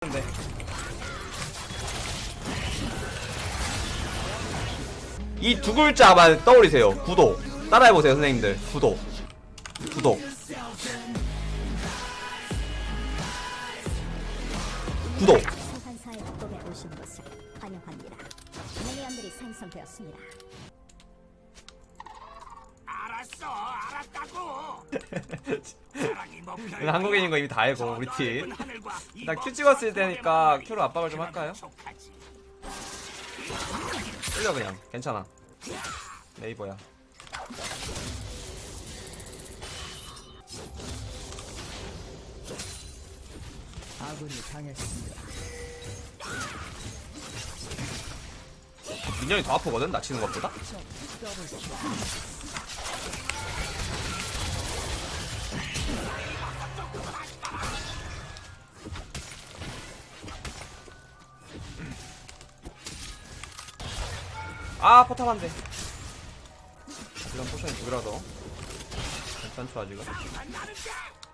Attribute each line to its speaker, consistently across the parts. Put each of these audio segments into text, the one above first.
Speaker 1: 근데 이 두 글자만 떠올리세요. 구독 따라해보세요 선생님들. 구독 구독 구독.
Speaker 2: 알았어, 알았다고.
Speaker 1: 한국인인 거 이미 다 알고
Speaker 2: 저
Speaker 1: 우리 팀
Speaker 2: 하늘과 이
Speaker 1: 일단
Speaker 2: 큐먼
Speaker 1: 찍었을
Speaker 2: 만남이
Speaker 1: 큐로 압박을 좀 할까요? 끌려 그냥. 괜찮아. 네이버야.
Speaker 3: 아군이 당했습니다.
Speaker 1: 민영이 더 아프거든? 낚시는 것보다 아 포탑 안돼 이런 potion이 두 개라서 괜찮죠 아직은?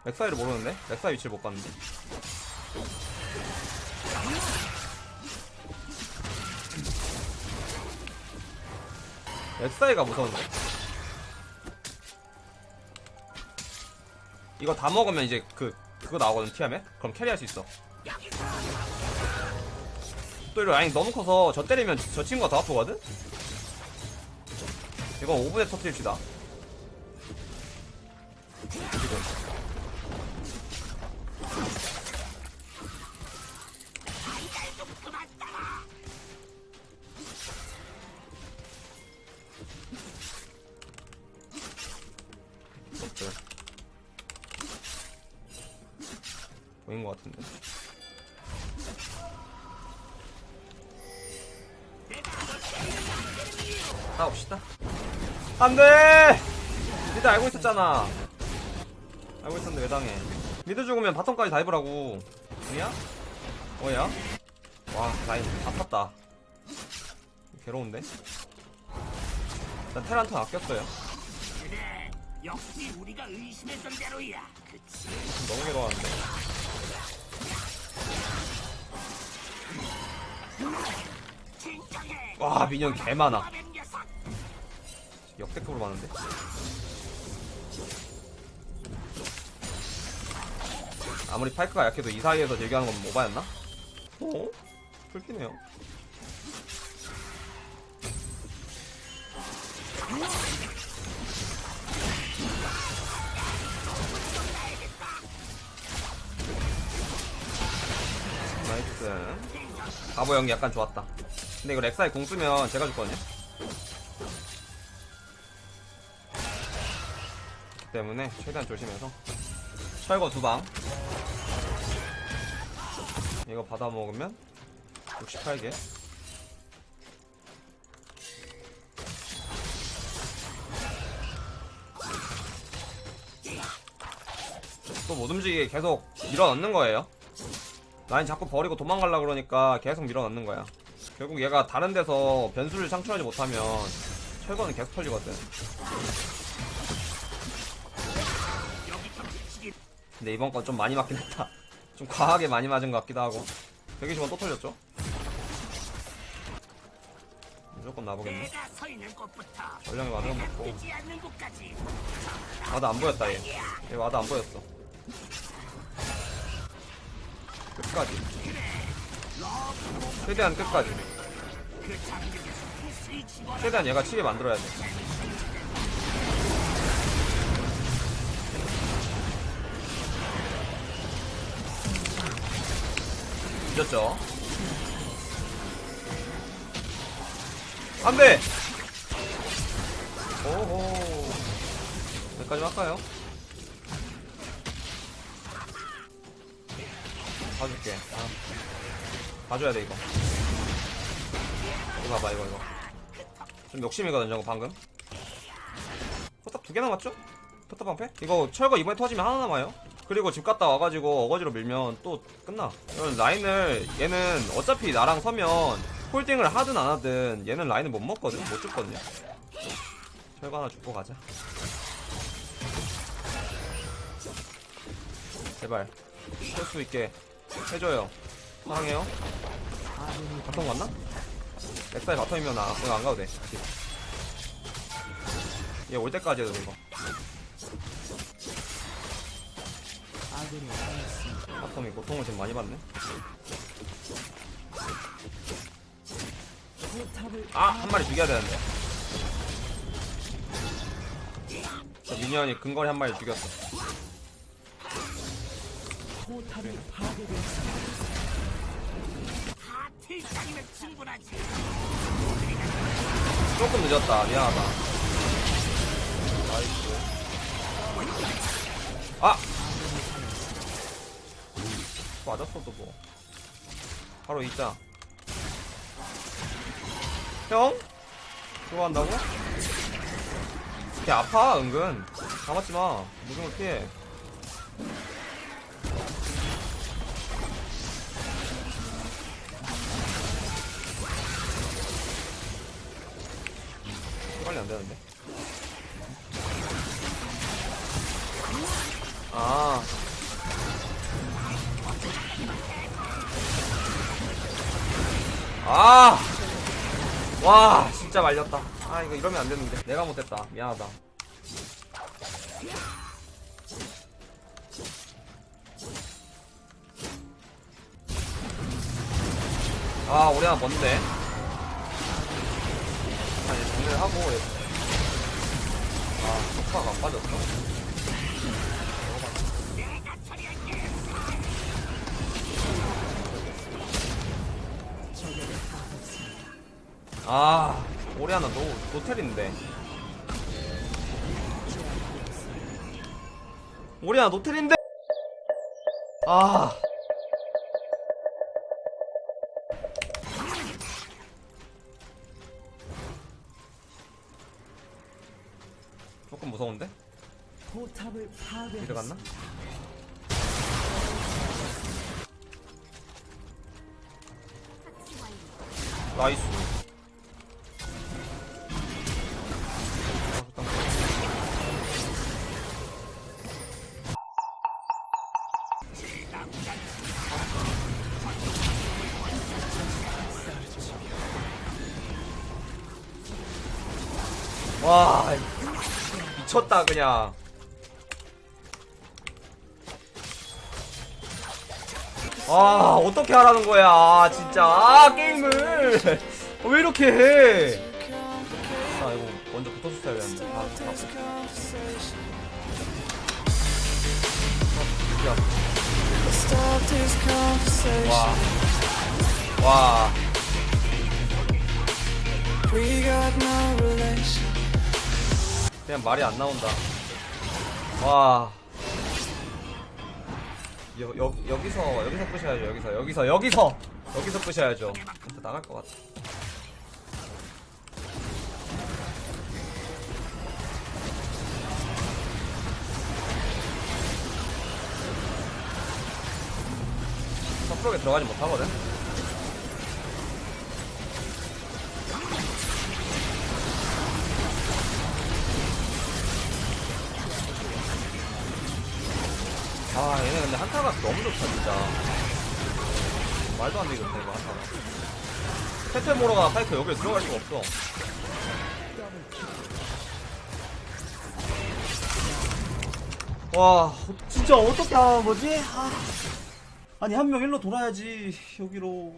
Speaker 1: 렉사이를 모르는데? 렉사이 위치를 못 봤는데. 렉사이가 무서운데? 이거 다 먹으면 이제 그 그거 나오거든 티아멧? 그럼 carry할 수 있어. 또 이거 라인 너무 커서 저 때리면 저 친구가 더 아프거든? 이건 5분에 터트립시다. 보인 것 같은데. 싸웁시다. 안 돼! mid 알고 있었잖아. 알고 있었는데 왜 당해. mid 죽으면 bottom까지 dive라고. 뭐야? 뭐야? 와, 라인 다 탔다. 괴로운데? 난 테란턴 아꼈어요.
Speaker 2: 그래, 역시 우리가 의심했던 대로야. 그치?
Speaker 1: 너무.
Speaker 2: 진정해.
Speaker 1: 와, 민영 개 많아. 역대급으로 많은데. 아무리 파이크가 약해도 이 사이에서 얘기하는 건 모바였나? 어? 풀피네요. nice. 바보 연기 약간 좋았다. 근데 이거 렉사이 궁 쓰면 제가 죽거든요. 때문에 최대한 조심해서. 철거 두방. 이거 받아 먹으면 68개. 또 못 움직이게 계속 밀어넣는 거예요. 라인 자꾸 버리고 도망가려 그러니까 계속 밀어넣는 거야. 결국 얘가 다른 데서 변수를 창출하지 못하면 철거는 계속 털리거든 근데 이번 건 좀 많이 맞긴 했다. 좀 과하게 많이 맞은 것 같기도 하고. 120원 또 털렸죠? 무조건 나보겠네. 전령이 ward 안 먹고.
Speaker 2: 뜨지 않는 곳까지.
Speaker 1: ward 안 보였다, 얘. 얘 ward 안 보였어. 끝까지. 최대한 끝까지.
Speaker 2: 그 집어넣어.
Speaker 1: 최대한 얘가 치게 만들어야 돼. 늦었죠? 안 돼! 오호. 여기까지 할까요? 봐줄게. 아. 봐줘야 돼, 이거. 이거 봐봐, 이거, 이거. 좀 욕심이거든, 저거 방금. 포탑 두 개 남았죠? 포탑 방패? 이거 철거 이번에 터지면 하나 남아요. 그리고 집 갔다 와가지고 어거지로 밀면 또 끝나. 라인을 얘는 어차피 나랑 서면 holding을 하든 안 하든 얘는 라인을 못 먹거든, 못 죽거든요. 철거 하나 죽고 가자. 제발 할수 있게 해줘요. 사랑해요 bottom 갔나? 렉사이 bottom이면 나 그거 안 가도 돼 얘 올 때까지 해도 돼 이거
Speaker 3: bottom이
Speaker 1: 고통을 지금 많이 받네 아! 한 마리 죽여야 되는데 저 minion이 근거리 한 마리 죽였어. 조금 늦었다 미안하다 나이스 아! 맞았어도 뭐 바로 있자 형? 그거 한다고? 걔 아파 은근 감았지마 무빙을 피해 빨리 안 되는데. 아. 아! 와, 진짜 말렸다. 아, 이거 이러면 안 되는데. 내가 못했다. 미안하다. 아, 우리 하나 뭔데? 아, 이제 정리를 하고. 얘. 아, 안 빠졌어? 아, 우리 하나 노, 노텔인데. 우리 하나 노텔인데? 아. 조금 무서운데? 내려갔나? 나이스. 와 미쳤다 그냥 아 어떻게 하라는 거야 아, 진짜 아 게임을 왜 이렇게 해? 아 이거 먼저 붙어줬어야 되는데 아, 아, 와. 와. 그냥 말이 안 나온다. 와. 여, 여, 여기서, 여기서 부셔야죠, 여기서, 여기서, 여기서! 여기서 부셔야죠. 나갈 것 같아. 서프로에 들어가지 못하거든? 아 얘네 근데 한타가 너무 좋다 진짜. 말도 안 되겠다 이거 한타가. 테테모로가 파이크 여기에 들어갈 수가 없어. 와 진짜 어떻게 하는 거지? 아. 아니 한 명 일로 돌아야지 여기로.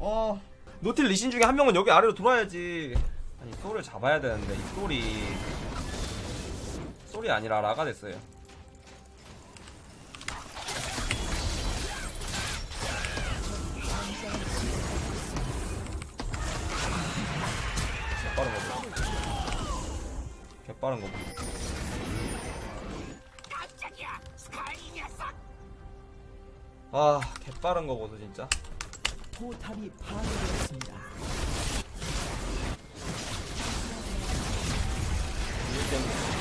Speaker 1: 아. 노틸 리신 중에 한 명은 여기 아래로 돌아야지. 아니 소를 잡아야 되는데 이 소리. 소리 아니라 라가 됐어요 빠른 거
Speaker 2: 녀석.
Speaker 1: 아, 개빠른 거 보소 진짜.
Speaker 3: 포탑이 파괴되었습니다.
Speaker 1: 이길 때는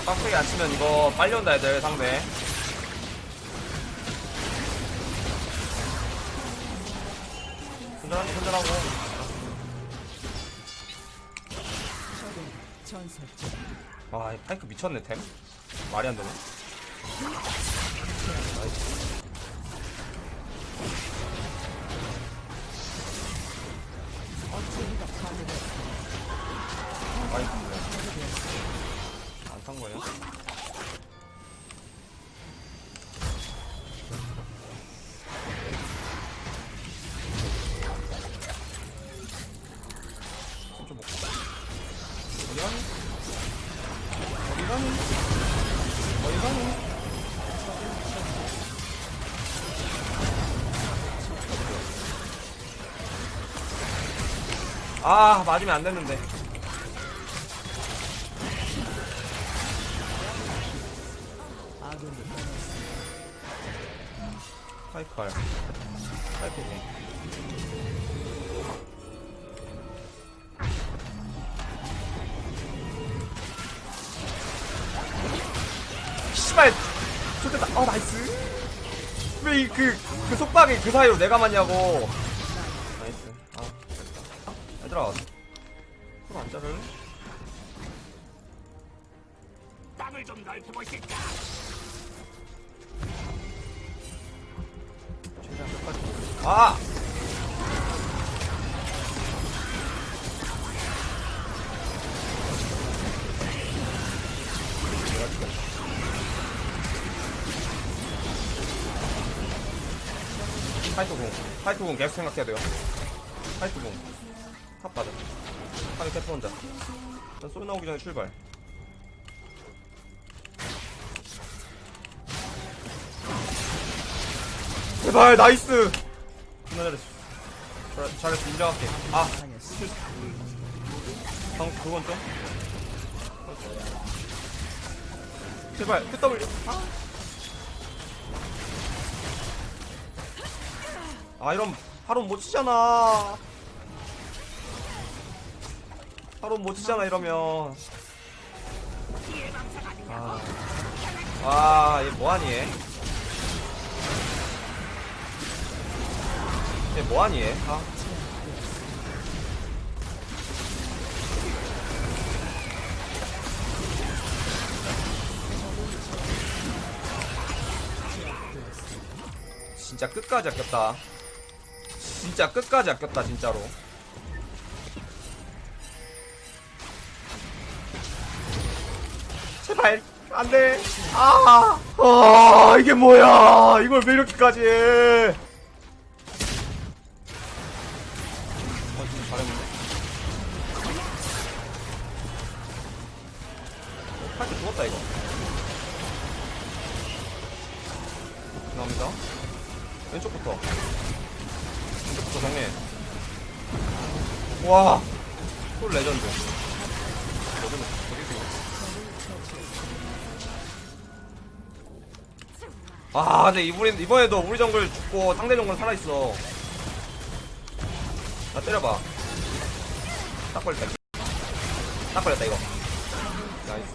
Speaker 1: 얘들아 빡세게 안 치면 이거 빨리 온다 애들 상대. 손절하고.
Speaker 3: 전설적
Speaker 1: 와이 파이크 미쳤네 템 말이 안 되네 아 맞으면 안 됐는데. 파이칼 파이크고 씨발 좋겠다. 어 나이스. 왜 이 그 그 속박이 그 사이로 내가 맞냐고 얘들아 손안 자를래?
Speaker 2: 땅을 좀 넓혀보실까?
Speaker 1: 최대한 끝까지 아! 파이트공 파이트공 계속 생각해야 돼요 파이트공 탑 받아. 탑이 캐트 혼자 소리 나오기 전에 출발. 제발 나이스! 존나 잘했어. 잘- 잘했어. 인정할게. 아
Speaker 3: 당했습니다.
Speaker 1: 방 그건 좀 제발 QW 아. 아 이런 바로 못 치잖아 바로 못 치잖아 이러면 아. 아와 얘 뭐하니 얘? 얘 뭐하니 얘? 아. 진짜 끝까지 아꼈다. 진짜 끝까지 아꼈다, 진짜로. 발, 안 돼. 아, 아, 이게 뭐야. 이걸 왜 이렇게까지 해. 팔게 죽었다, 이거. 감사합니다. 왼쪽부터. 왼쪽부터 정리. 와, 솔 레전드. 어디 있어, 아, 근데 이번에, 이번에도 우리 정글 죽고 상대 정글 살아있어. 나 때려봐. 딱 걸렸다. 딱 걸렸다, 이거. nice.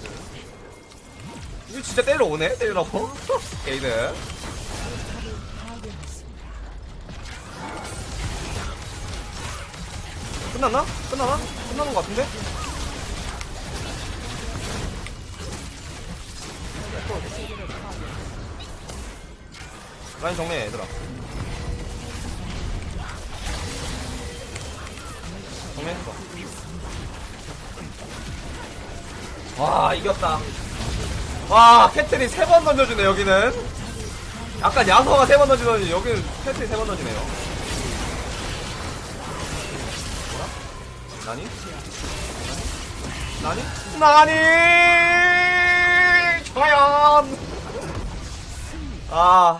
Speaker 1: 이거 진짜 때리러 오네? 때리라고? 게이드. 끝났나? 끝나나? 끝나는 것 같은데? 라인 정리해 얘들아 정리했어 와 이겼다 와 캐틀이 세 번 던져주네 여기는 아까 야소가 세 번 던지더니 여기는 캐틀이 세 번 던지네요 나니? 나니? 나니? 과연! 아,